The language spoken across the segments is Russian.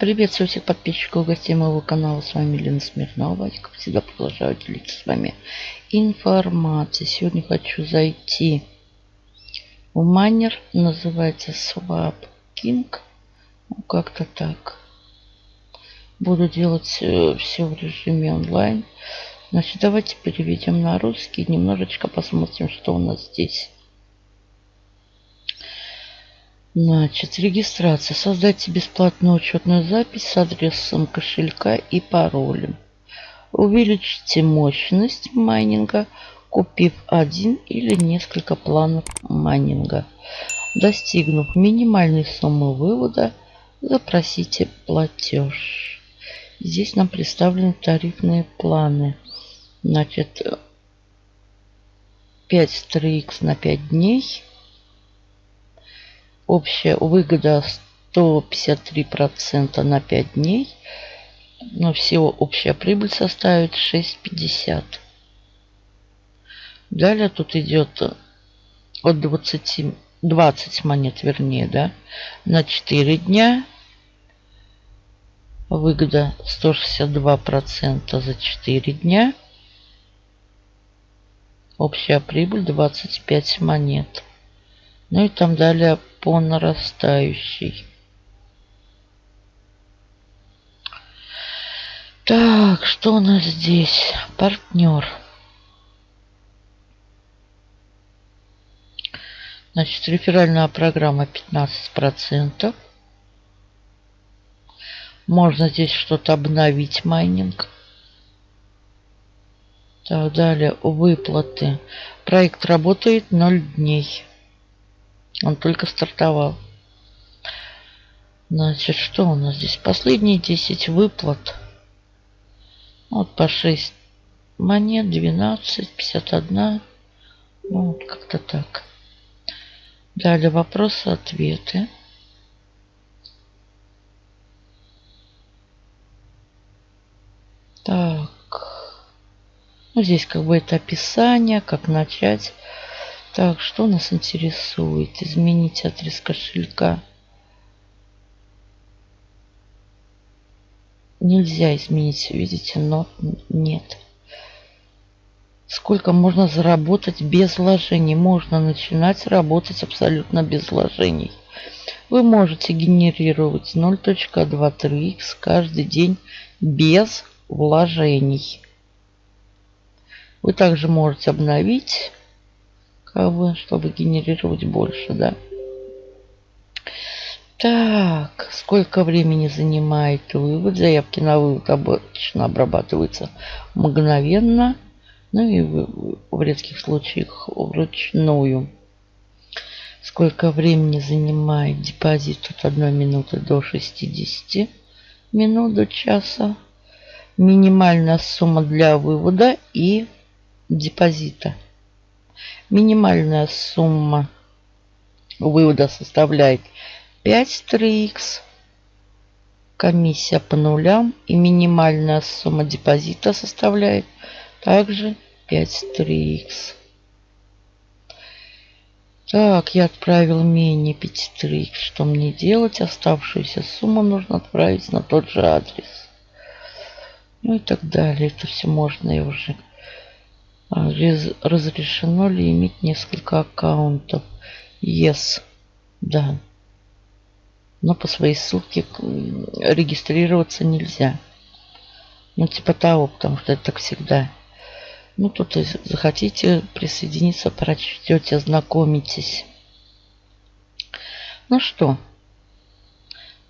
Приветствую всех подписчиков и гостей моего канала. С вами Лена Смирнова. Я, как всегда, продолжаю делиться с вами информацией. Сегодня хочу зайти в майнер. Называется Swap King. Ну, как-то так. Буду делать э, все в режиме онлайн. Значит, давайте переведем на русский. Немножечко посмотрим, что у нас здесь. Значит, регистрация. Создайте бесплатную учетную запись с адресом кошелька и паролем. Увеличьте мощность майнинга, купив один или несколько планов майнинга. Достигнув минимальной суммы вывода, запросите платеж. Здесь нам представлены тарифные планы. Значит, 5 3х на 5 дней – Общая выгода 153% на 5 дней. Но всего общая прибыль составит 6,50. Далее тут идет от 20, 20 монет, вернее, да, на 4 дня. Выгода 162% за 4 дня. Общая прибыль 25 монет. Ну и там далее по нарастающей. Так, что у нас здесь? Партнер. Значит, реферальная программа 15%. Можно здесь что-то обновить, майнинг. Так, далее выплаты. Проект работает 0 дней. Он только стартовал. Значит, что у нас здесь? Последние 10 выплат. Вот по 6 монет, 12, 51. Ну, вот как-то так. Далее вопросы-ответы. Так. Ну, здесь как бы это описание, как начать. Так, что нас интересует? Изменить адрес кошелька. Нельзя изменить, видите, но нет. Сколько можно заработать без вложений? Можно начинать работать абсолютно без вложений. Вы можете генерировать 0.23x каждый день без вложений. Вы также можете обновить бы, чтобы генерировать больше, да. Так, сколько времени занимает вывод? Заявки на вывод обычно обрабатываются мгновенно, ну и в редких случаях вручную. Сколько времени занимает депозит от 1 минуты до 60 минут до часа. Минимальная сумма для вывода и депозита. Минимальная сумма вывода составляет 5 3х. Комиссия по нулям. И минимальная сумма депозита составляет также 5 3х. Так, я отправил менее 5 3х. Что мне делать? Оставшуюся сумму нужно отправить на тот же адрес. Ну и так далее. Это все можно и уже разрешено ли иметь несколько аккаунтов? Yes. Да. Но по своей ссылке регистрироваться нельзя. Ну, типа того, потому что это так всегда. Ну, тут захотите присоединиться, прочтете, ознакомитесь. Ну что,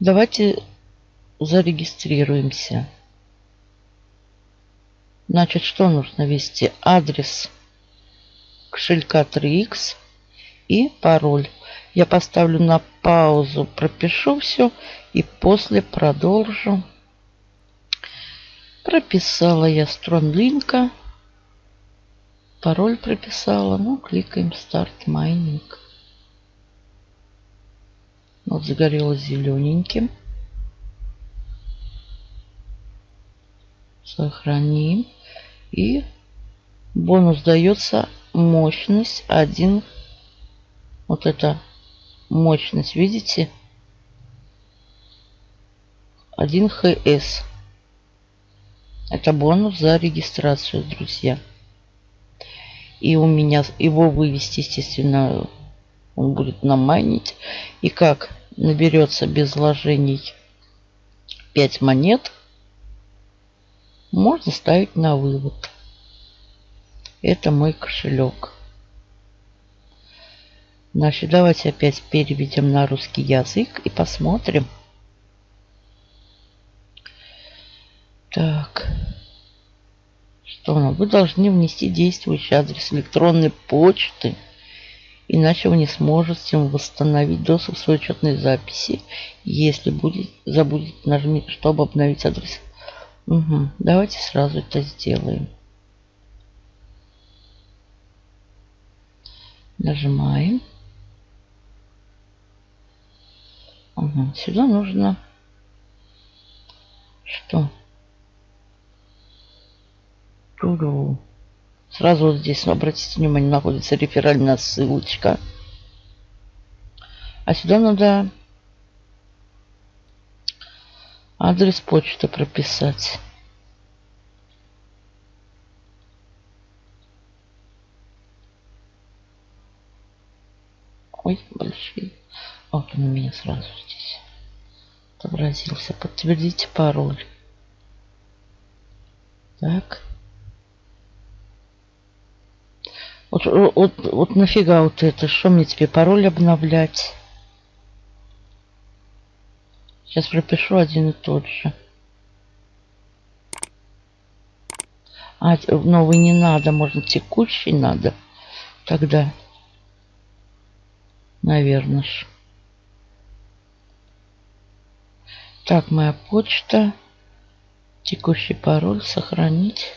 давайте зарегистрируемся. Значит, что нужно ввести? Адрес кошелька 3x и пароль. Я поставлю на паузу, пропишу все и после продолжу. Прописала я стронлинка. Пароль прописала. Ну, кликаем старт майнинг. Вот загорелось зелененьким. Сохраним. И бонус дается мощность 1. Вот это мощность, видите? 1 ХС. Это бонус за регистрацию, друзья. И у меня его вывести, естественно, он будет намайнить. И как наберется без вложений 5 монет, можно ставить на вывод. Это мой кошелек. Значит, давайте опять переведем на русский язык и посмотрим. Так. Что нам? Вы должны внести действующий адрес электронной почты. Иначе вы не сможете восстановить доступ к своей учетной записи. Если будет, забудете нажмите, чтобы обновить адрес. Угу. Давайте сразу это сделаем. Нажимаем. Угу. Сюда нужно что? Ту-ду. Сразу вот здесь, обратите внимание, находится реферальная ссылочка. А сюда надо адрес почты прописать. Ой, большие. Вот он у меня сразу здесь отобразился. Подтвердите пароль. Так. Вот, вот, вот нафига вот это? Что мне тебе пароль обновлять? Сейчас пропишу один и тот же. А, новый не надо, можно текущий надо. Тогда, наверное. Так, моя почта. Текущий пароль сохранить.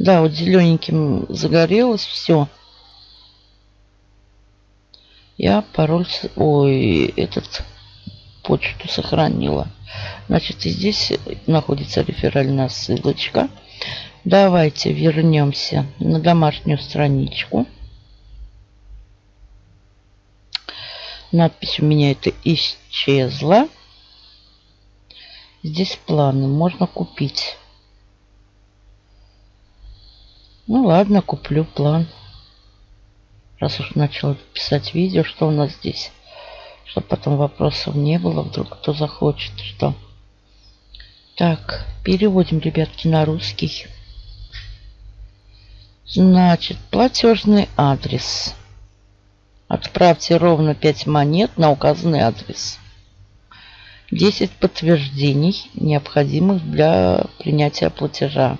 Да, вот зелененьким загорелось все. Я пароль... Ой, этот почту сохранила. Значит, и здесь находится реферальная ссылочка. Давайте вернемся на домашнюю страничку. Надпись у меня это исчезла. Здесь планы. Можно купить. Ну ладно, куплю план. Раз уж начал писать видео, что у нас здесь. Чтобы потом вопросов не было, вдруг кто захочет, что. Так, переводим, ребятки, на русский. Значит, платежный адрес. Отправьте ровно 5 монет на указанный адрес. 10 подтверждений, необходимых для принятия платежа.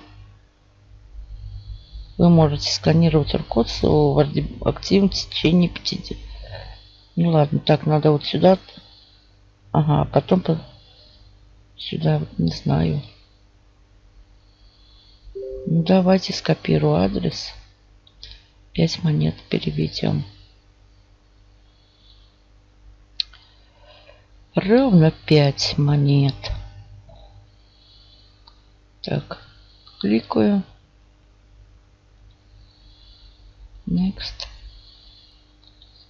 Вы можете сканировать QR-код в активном течение 50. Ну ладно, так, надо вот сюда. Ага, потом по... сюда, вот не знаю. Ну, давайте скопирую адрес. 5 монет переведем. Ровно 5 монет. Так, кликаю. Next.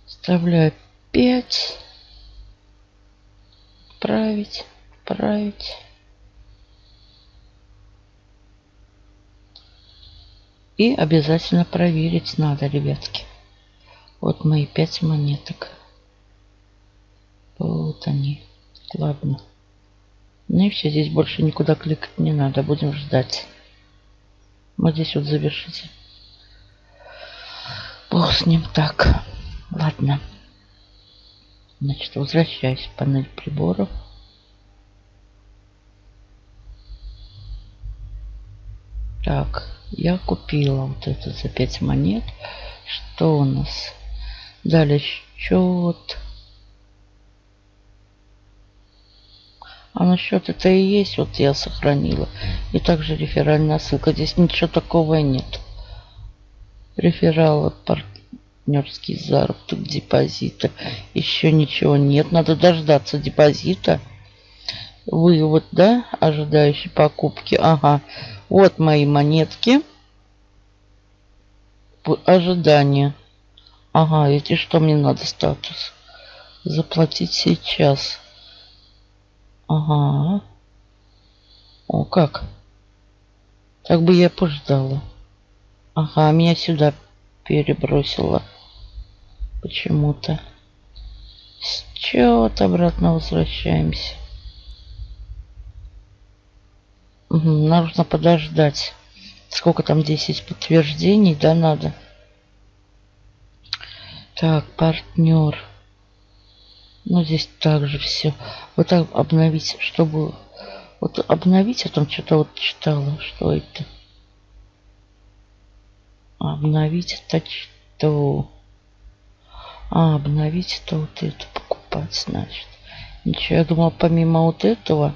Вставляю 5. Отправить. Отправить. И обязательно проверить надо, ребятки. Вот мои 5 монеток. Вот они. Ладно. Ну и все, здесь больше никуда кликать не надо. Будем ждать. Вот здесь вот завершите. Бог с ним так. Ладно. Значит, возвращаюсь в панель приборов. Так, я купила вот это за 5 монет. Что у нас? Далее счет. А на счет это и есть, вот я сохранила. И также реферальная ссылка. Здесь ничего такого нет рефералы, партнерский заработок, депозита. Еще ничего нет. Надо дождаться депозита. Вывод, да, ожидающий покупки. Ага. Вот мои монетки. Ожидание. Ага, эти что мне надо статус? Заплатить сейчас. Ага. О, как? Так бы я пождала. Ага, меня сюда перебросило. Почему-то. Счет обратно возвращаемся. Угу, нужно подождать. Сколько там 10 подтверждений, да, надо? Так, партнер. Ну, здесь также все. Вот так обновить, чтобы... Вот обновить, я там что-то вот читала. Что это? Обновить это что? А, обновить это вот это покупать, значит. Ничего, я думала, помимо вот этого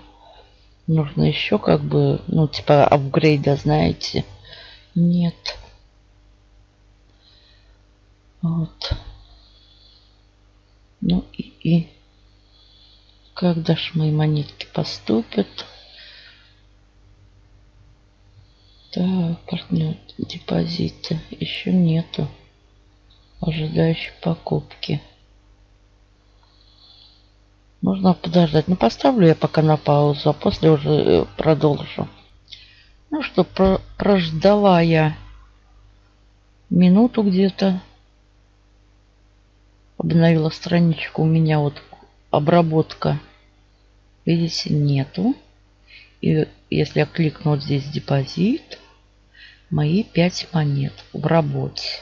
нужно еще как бы, ну, типа апгрейда, знаете. Нет. Вот. Ну и, и когда ж мои монетки поступят? Так, партнер депозита еще нету. Ожидающей покупки. Нужно подождать. Ну, поставлю я пока на паузу, а после уже э, продолжу. Ну что, про прождала я минуту где-то обновила страничку. У меня вот обработка, видите, нету. И если я кликну вот здесь депозит, мои 5 монет в работе.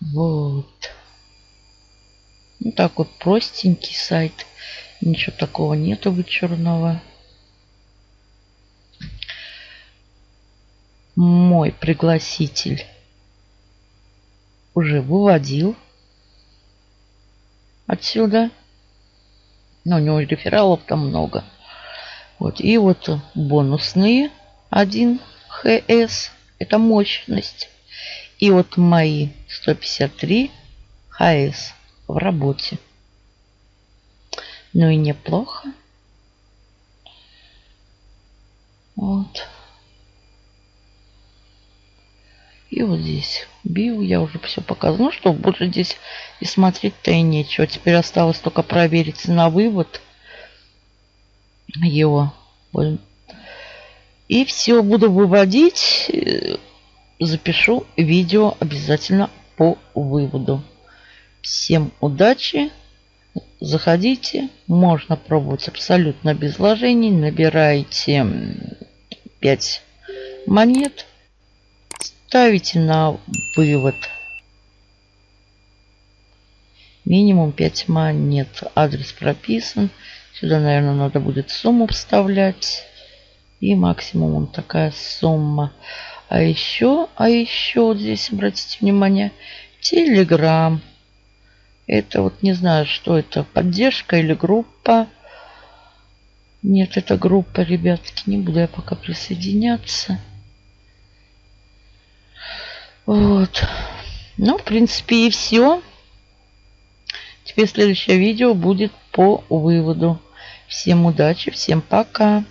Вот. Ну так вот простенький сайт. Ничего такого нету вычурного. Мой пригласитель уже выводил отсюда. Но у него рефералов там много. Вот. И вот бонусные 1 ХС. Это мощность. И вот мои 153 ХС в работе. Ну и неплохо. Вот. И вот здесь био я уже все показал. Ну что, больше здесь и смотреть-то и нечего. Теперь осталось только проверить на вывод его. И все, буду выводить. Запишу видео обязательно по выводу. Всем удачи. Заходите. Можно пробовать абсолютно без вложений. Набирайте 5 монет ставите на вывод. Минимум 5 монет. Адрес прописан. Сюда, наверное, надо будет сумму вставлять. И максимум такая сумма. А еще, а еще вот здесь, обратите внимание, Телеграм. Это вот не знаю, что это, поддержка или группа. Нет, это группа, ребятки. Не буду я пока присоединяться. Вот. Ну, в принципе, и все. Теперь следующее видео будет по выводу. Всем удачи, всем пока.